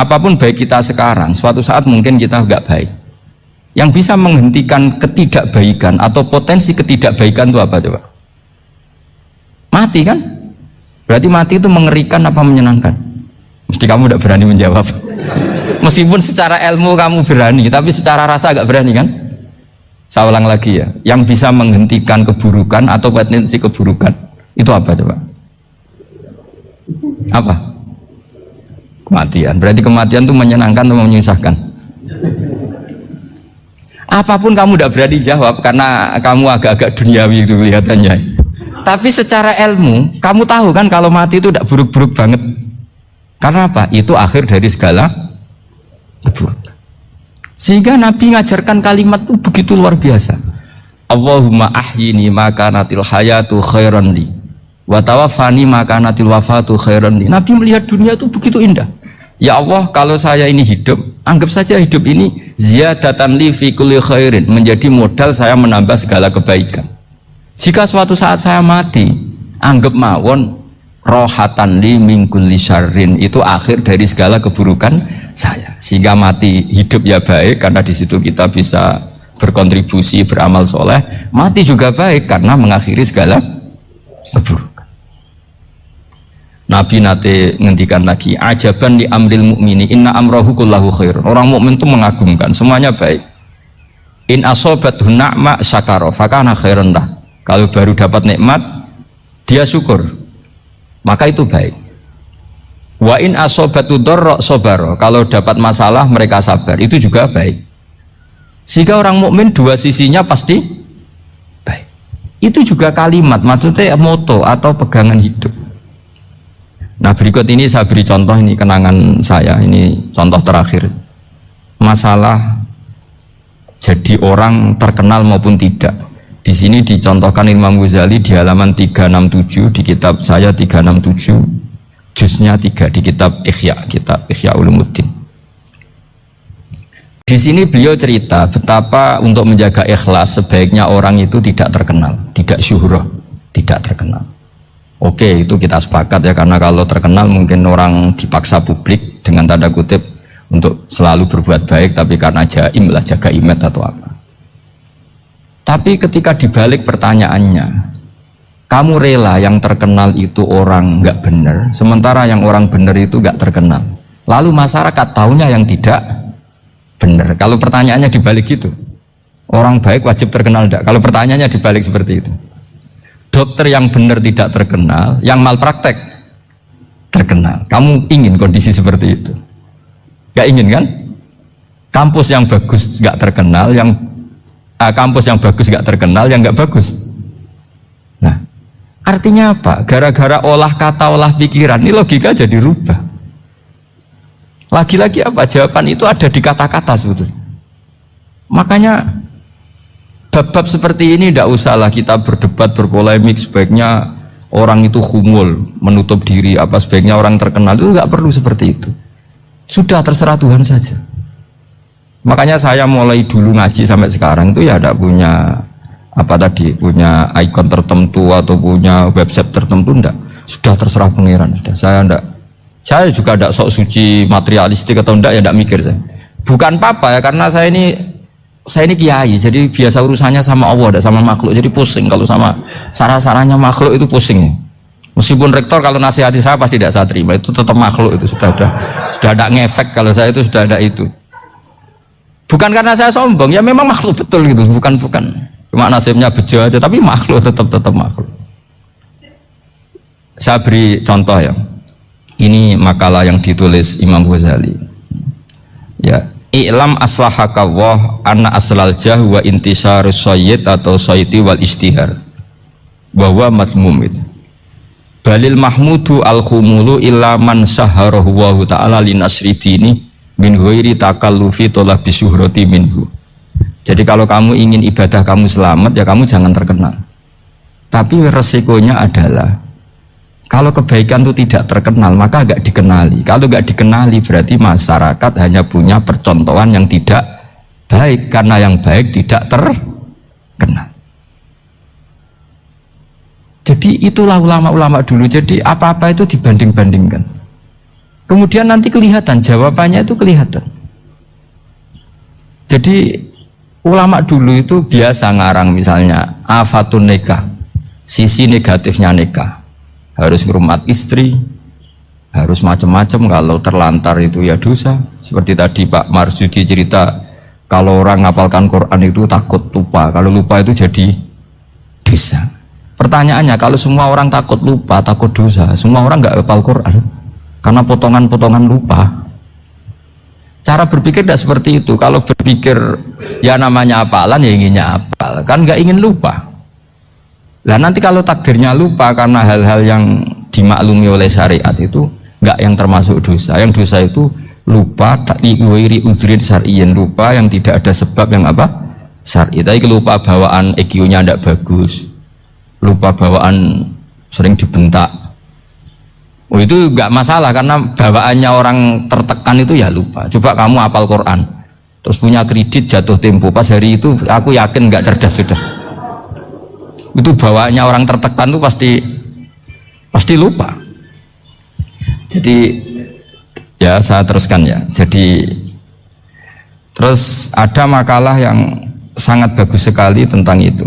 Apa pun baik kita sekarang, suatu saat mungkin kita nggak baik. Yang bisa menghentikan ketidakbaikan atau potensi ketidakbaikan itu apa coba? Mati kan? Berarti mati itu mengerikan apa menyenangkan? Mesti kamu tidak berani menjawab. Meskipun secara ilmu kamu berani, tapi secara rasa agak berani kan? Saya ulang lagi ya, yang bisa menghentikan keburukan atau potensi keburukan itu apa coba? Apa? Kematian. Berarti kematian itu menyenangkan atau menyusahkan? Apa pun kamu tidak berani jawab karena kamu agak-agak duniawi itu kelihatannya. Tapi secara ilmu, kamu tahu kan kalau mati itu tidak buruk-buruk banget. Karena apa? Itu akhir dari segala keburukan. Sehingga Nabi ngajarkan kalimat itu begitu luar biasa. Allahumma ahyini maka natil hayatu khairan li wa tawaffani maka natil wafatu khairan li. Nabi melihat dunia itu begitu indah. Ya Allah, kalau saya ini hidup, anggap saja hidup ini ziyadatan li fi kulli khairin, menjadi modal saya menambah segala kebaikan. Jika suatu saat saya mati, anggap mawon rohatan li min kulli syarrin itu akhir dari segala keburukan saya sehingga mati hidup ya baik karena di situ kita bisa berkontribusi beramal soleh mati juga baik karena mengakhiri segala keburukan Nabi nate ngendikan lagi ajaban di amril mukmini inna amrohu kullahu khair orang mukmin itu mengagumkan semuanya baik in asobat na'ma syakaro fakana khairan lah kalau baru dapat nikmat dia syukur maka itu baik Wa in asobatu dorro sobaro. Kalau dapat masalah mereka sabar. Itu juga baik. Sehingga orang mukmin dua sisinya pasti baik. Itu juga kalimat, maksudnya moto atau pegangan hidup. Nah berikut ini saya beri contoh ini kenangan saya ini contoh terakhir masalah jadi orang terkenal maupun tidak. Di sini dicontohkan Imam Ghazali di halaman 367 di kitab saya 367 Jusnya tiga di kitab Ikhya, kitab Ikhya Ulumuddin. Di sini beliau cerita betapa untuk menjaga ikhlas sebaiknya orang itu tidak terkenal, tidak syuhroh, tidak terkenal. Oke, itu kita sepakat ya karena kalau terkenal mungkin orang dipaksa publik dengan tanda kutip untuk selalu berbuat baik tapi karena jaim lah jaga imet atau apa. Tapi ketika dibalik pertanyaannya, kamu rela yang terkenal itu orang nggak benar sementara yang orang benar itu nggak terkenal. Lalu masyarakat tahunya yang tidak benar kalau pertanyaannya dibalik itu orang baik wajib terkenal enggak kalau pertanyaannya dibalik seperti itu dokter yang benar tidak terkenal yang malpraktek terkenal kamu ingin kondisi seperti itu nggak ingin kan kampus yang bagus nggak terkenal yang uh, kampus yang bagus nggak terkenal yang nggak bagus nah Artinya apa? Gara-gara olah kata, olah pikiran, ini logika jadi rubah. Lagi-lagi apa? Jawaban itu ada di kata-kata sebetulnya. Makanya bab-bab seperti ini tidak usahlah kita berdebat, berpolemik, sebaiknya orang itu humul, menutup diri, apa sebaiknya orang terkenal, itu nggak perlu seperti itu. Sudah terserah Tuhan saja. Makanya saya mulai dulu ngaji sampai sekarang itu ya tidak punya apa tadi punya ikon tertentu atau punya website tertentu enggak sudah terserah pangeran sudah saya enggak saya juga enggak sok suci materialistik atau enggak ya enggak mikir saya bukan apa ya karena saya ini saya ini kiai jadi biasa urusannya sama Allah enggak sama makhluk jadi pusing kalau sama sarah-sarahnya makhluk itu pusing meskipun rektor kalau nasihati saya pasti tidak saya terima itu tetap makhluk itu sudah ada sudah ada ngefek kalau saya itu sudah ada itu bukan karena saya sombong ya memang makhluk betul gitu bukan bukan Cuma nasibnya bejo aja, tapi makhluk tetap tetap makhluk. Saya beri contoh ya. Ini makalah yang ditulis Imam Ghazali. Ya, I'lam aslahaka wah anna aslal jah wa intisarus sayyid atau sayyidi wal istihar. Bahwa mazmum itu. Balil mahmudu al khumulu illa man saharahu wa ta'ala linasri dini min ghairi takallufi tolak bisuhrati minhu jadi kalau kamu ingin ibadah kamu selamat ya kamu jangan terkenal. Tapi resikonya adalah kalau kebaikan itu tidak terkenal maka agak dikenali. Kalau nggak dikenali berarti masyarakat hanya punya percontohan yang tidak baik karena yang baik tidak terkenal. Jadi itulah ulama-ulama dulu. Jadi apa-apa itu dibanding-bandingkan. Kemudian nanti kelihatan jawabannya itu kelihatan. Jadi ulama dulu itu biasa ngarang misalnya afatun nikah, sisi negatifnya nikah harus ngurmat istri, harus macam-macam kalau terlantar itu ya dosa. Seperti tadi Pak Marsudi cerita kalau orang ngapalkan Quran itu takut lupa, kalau lupa itu jadi dosa. Pertanyaannya kalau semua orang takut lupa, takut dosa, semua orang nggak hafal Quran karena potongan-potongan lupa Cara berpikir tidak seperti itu. Kalau berpikir ya namanya apalan ya inginnya apal, kan nggak ingin lupa. Lah nanti kalau takdirnya lupa karena hal-hal yang dimaklumi oleh syariat itu nggak yang termasuk dosa. Yang dosa itu lupa tak diwiri syariin lupa yang tidak ada sebab yang apa syari. Tapi lupa bawaan EQ-nya tidak bagus, lupa bawaan sering dibentak, Oh itu nggak masalah karena bawaannya orang tertekan itu ya lupa. Coba kamu apal Quran, terus punya kredit jatuh tempo. Pas hari itu aku yakin nggak cerdas sudah. Itu bawaannya orang tertekan itu pasti pasti lupa. Jadi ya saya teruskan ya. Jadi terus ada makalah yang sangat bagus sekali tentang itu.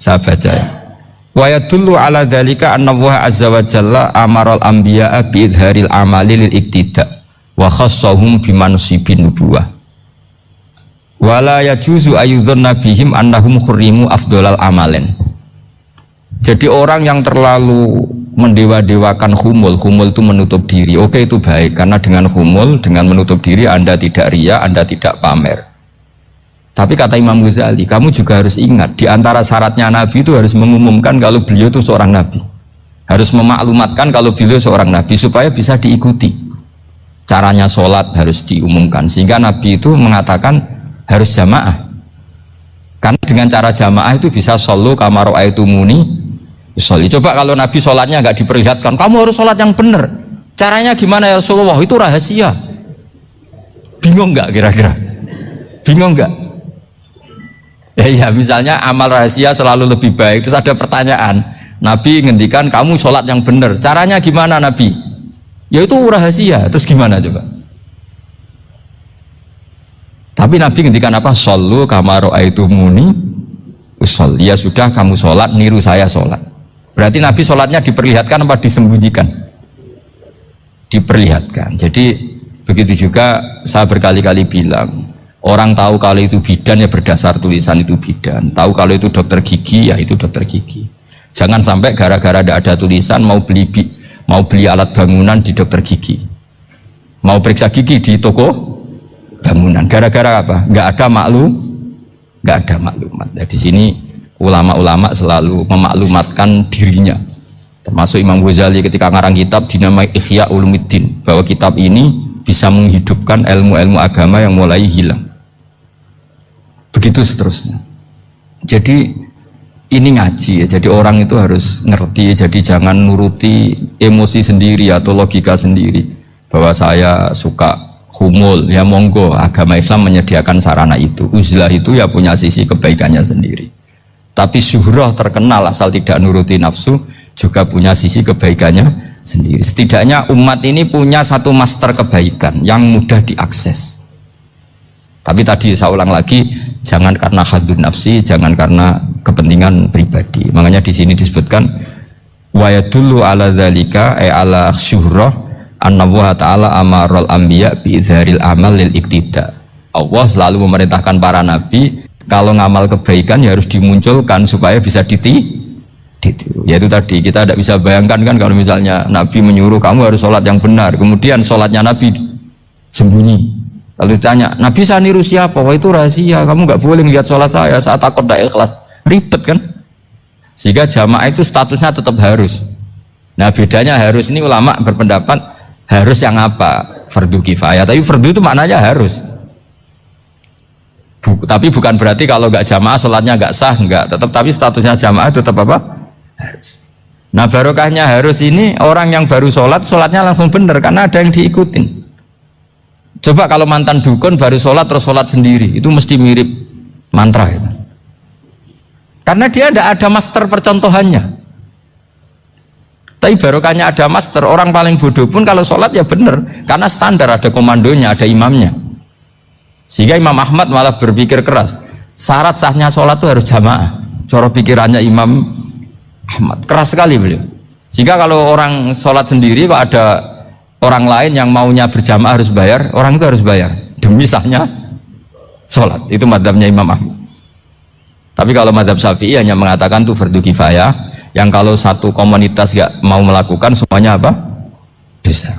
Saya baca ya. Wa yadullu ala dzalika anna azza wa jalla amaral anbiya'a bi idharil amali lil iktida wa khassahum bi mansibin nubuwah. Wa la yajuzu ayyudhanna bihim annahum khurrimu afdhalal amalen. Jadi orang yang terlalu mendewa-dewakan humul, humul itu menutup diri. Oke itu baik karena dengan humul, dengan menutup diri Anda tidak ria, Anda tidak pamer. Tapi kata Imam Ghazali, kamu juga harus ingat di antara syaratnya Nabi itu harus mengumumkan kalau beliau itu seorang Nabi. Harus memaklumatkan kalau beliau seorang Nabi supaya bisa diikuti. Caranya sholat harus diumumkan sehingga Nabi itu mengatakan harus jamaah. Karena dengan cara jamaah itu bisa solo kamaro itu muni. Soli. Coba kalau Nabi sholatnya nggak diperlihatkan, kamu harus sholat yang benar. Caranya gimana ya Rasulullah? Itu rahasia. Bingung nggak kira-kira? Bingung nggak? Ya, ya misalnya amal rahasia selalu lebih baik. Terus ada pertanyaan, Nabi ngendikan kamu sholat yang benar. Caranya gimana Nabi? Ya itu rahasia. Terus gimana coba? Tapi Nabi ngendikan apa? Sallu kamaro itu muni usol. Ya sudah kamu sholat, niru saya sholat. Berarti Nabi sholatnya diperlihatkan apa disembunyikan? Diperlihatkan. Jadi begitu juga saya berkali-kali bilang Orang tahu kalau itu bidan ya berdasar tulisan itu bidan. Tahu kalau itu dokter gigi ya itu dokter gigi. Jangan sampai gara-gara tidak ada tulisan mau beli mau beli alat bangunan di dokter gigi. Mau periksa gigi di toko bangunan. Gara-gara apa? Nggak ada maklum, nggak ada maklumat. Nah, di sini ulama-ulama selalu memaklumatkan dirinya. Termasuk Imam Ghazali ketika ngarang kitab dinamai Ihya Ulumuddin bahwa kitab ini bisa menghidupkan ilmu-ilmu agama yang mulai hilang. Begitu seterusnya. Jadi ini ngaji ya. Jadi orang itu harus ngerti jadi jangan nuruti emosi sendiri atau logika sendiri. Bahwa saya suka humul ya monggo. Agama Islam menyediakan sarana itu. Uzlah itu ya punya sisi kebaikannya sendiri tapi syuhrah terkenal asal tidak nuruti nafsu juga punya sisi kebaikannya sendiri. Setidaknya umat ini punya satu master kebaikan yang mudah diakses. Tapi tadi saya ulang lagi jangan karena hadun nafsi jangan karena kepentingan pribadi. Makanya di sini disebutkan wa yadullu ala dzalika ay ala syuhrah anna wa ta'ala amarul anbiya bi amal lil iktida. Allah selalu memerintahkan para nabi kalau ngamal kebaikan ya harus dimunculkan supaya bisa diti Ya itu tadi kita tidak bisa bayangkan kan kalau misalnya Nabi menyuruh kamu harus sholat yang benar kemudian sholatnya Nabi sembunyi Lalu ditanya, Nabi saya niru siapa? Wah itu rahasia, kamu nggak boleh lihat sholat saya saat takut tidak ikhlas. Ribet kan? Sehingga jamaah itu statusnya tetap harus. Nah bedanya harus ini ulama berpendapat harus yang apa? Fardu kifayah. Tapi fardu itu maknanya harus. Buk, tapi bukan berarti kalau nggak jamaah sholatnya nggak sah, nggak. Tetap tapi statusnya jamaah tetap apa? Harus. Nah barokahnya harus ini orang yang baru sholat, sholatnya langsung benar karena ada yang diikutin. Coba kalau mantan dukun baru sholat terus sholat sendiri, itu mesti mirip mantra. Ya. Karena dia tidak ada master percontohannya. Tapi barokahnya ada master, orang paling bodoh pun kalau sholat ya benar, karena standar ada komandonya, ada imamnya. Sehingga Imam Ahmad malah berpikir keras, syarat sahnya sholat itu harus jamaah. Coro pikirannya Imam Ahmad keras sekali beliau. Sehingga kalau orang sholat sendiri kok ada orang lain yang maunya berjamaah harus bayar, orang itu harus bayar demi sahnya sholat. Itu madhabnya Imam Ahmad. Tapi kalau madhab syafi'i hanya mengatakan itu fardu kifayah, yang kalau satu komunitas gak mau melakukan semuanya apa? Bisa.